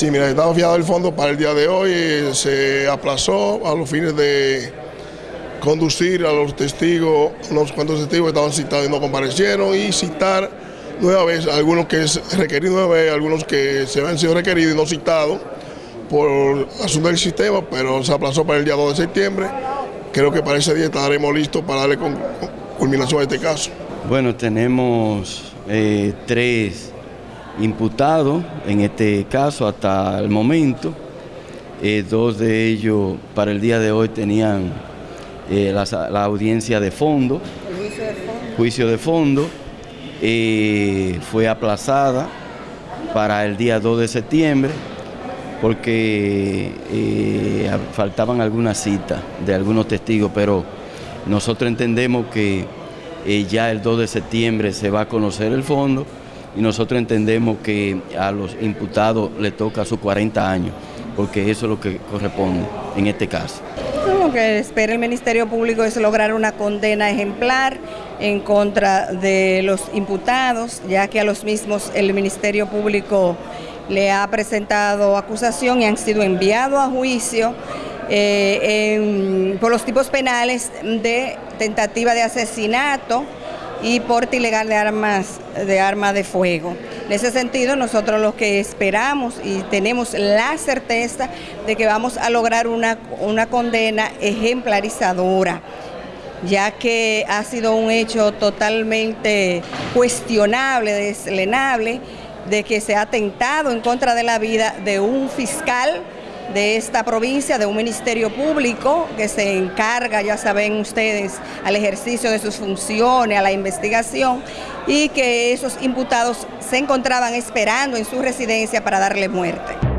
Sí, mira, estaba fiado el fondo para el día de hoy, se aplazó a los fines de conducir a los testigos, unos cuantos testigos que estaban citados y no comparecieron, y citar nueva vez algunos que es requerido nueva algunos que se habían sido requeridos y no citados por asunto del sistema, pero se aplazó para el día 2 de septiembre. Creo que para ese día estaremos listos para darle culminación a este caso. Bueno, tenemos eh, tres imputados en este caso hasta el momento. Eh, dos de ellos para el día de hoy tenían eh, la, audiencia de fondo, juicio de fondo, fue aplazada para el día 2 de septiembre porque faltaban algunas citas de algunos testigos, pero nosotros entendemos que eh, ya el 2 de septiembre se va a conocer el fondo y nosotros entendemos que a los imputados le toca sus 40 años, porque eso es lo que corresponde en este caso. Lo que espera el Ministerio Público es lograr una condena ejemplar en contra de los imputados, ya que a los mismos el Ministerio Público le ha presentado acusación y han sido enviados a juicio eh, por los tipos penales de tentativa de asesinato y porte ilegal de armas de de fuego. En ese sentido, nosotros lo que esperamos y tenemos la certeza de que vamos a lograr una, una condena ejemplarizadora ya que ha sido un hecho totalmente cuestionable, deslenable, de que se ha atentado en contra de la vida de un fiscal de esta provincia, de un ministerio público que se encarga, ya saben ustedes, al ejercicio de sus funciones, a la investigación, y que esos imputados se encontraban esperando en su residencia para darle muerte.